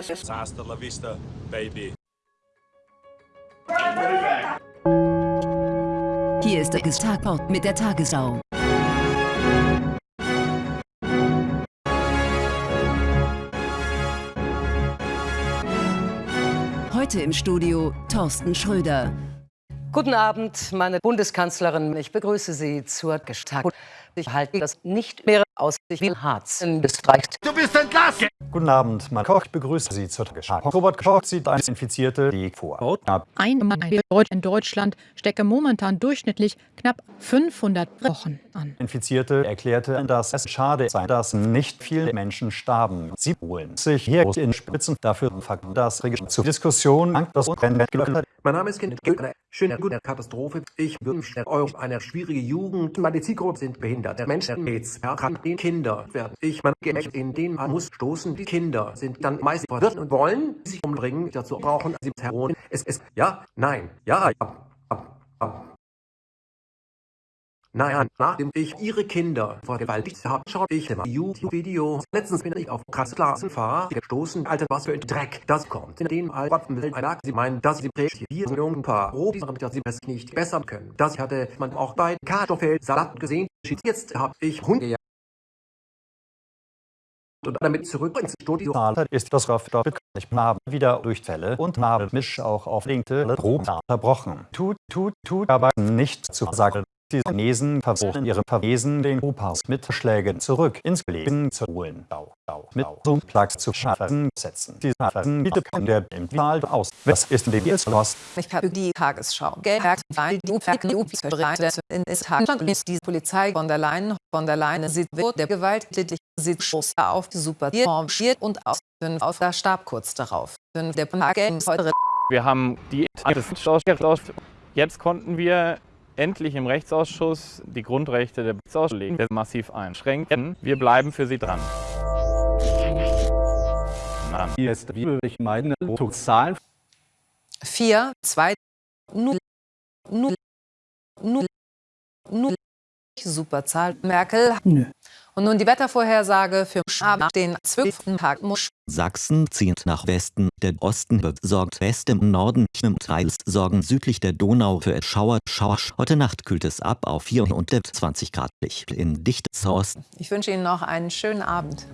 Hasta la vista, baby. Hier ist der Tatort mit der Tagesschau. Heute im Studio Thorsten Schröder. Guten Abend, meine Bundeskanzlerin. Ich begrüße Sie zur Gestalt. Ich halte das nicht mehr aus sich wie Harz in Österreich. Du bist entlassen! Guten Abend, mein Koch, ich begrüße Sie zur Tagesschau. Robert Koch sieht eine Infizierte die vor. Ein Mann in Deutschland stecke momentan durchschnittlich knapp 500 Wochen an. Infizierte erklärte, dass es schade sei, dass nicht viele Menschen starben. Sie holen sich hier in Spitzen dafür, das Regime zur Diskussion das Mein Name ist Kind eine schöne gute Katastrophe. Ich wünsche euch eine schwierige Jugend. Meine Zielgruppe sind behinderte Menschen, AIDS, erkrankte Kinder werden. Ich meine, in denen man muss stoßen. Die Kinder sind dann meist verwirrt und wollen sich umbringen. Dazu brauchen sie Heroin. Es ist ja, nein, ja, ja, ja. Naja, nachdem ich ihre Kinder vergewaltigt habe, schaue ich immer YouTube-Video. Letztens bin ich auf Klassenfahrer gestoßen. Alter, was für ein Dreck das kommt. In dem Alten sie meinen, dass sie paar Rohdieren, dass sie es nicht besser können. Das hatte man auch bei Kartoffelsalat gesehen. Jetzt habe ich Hunde und damit zurück ins Studio. ist das Raff ich habe wieder Durchfälle und habe mich auch auf linkte Probe unterbrochen. Tut, tut, tut aber nicht zu sagen. Die Chinesen versuchen ihre Verwesen den Opas mit Schlägen zurück ins Leben zu holen. Bau, Bau, mit zum Platz zu schaffen setzen. Die Schaffen bietet der im Wald aus. Was ist in dem Lost? Ich habe die Tagesschau gemerkt, weil die in ist die Polizei von der Leyen von der Leyen sieht wird der gewalttätig sieht Schuss auf super formiert und aus auf der Stab kurz darauf. Der Wir haben die Jetzt konnten wir endlich im Rechtsausschuss die Grundrechte der Auslegen massiv einschränken. Wir bleiben für Sie dran. Hier ist wie ich meine Zahlen. 4, 2, 0, 0, 0, 0, Superzahl. Merkel. Nö. Und nun die Wettervorhersage für den 12. Tag. Sachsen zieht nach Westen, der Osten besorgt West im Norden, teils sorgen südlich der Donau für Schauer, Schauer. Heute Nacht kühlt es ab auf 24 Grad in dichtes Osten. Ich wünsche Ihnen noch einen schönen Abend.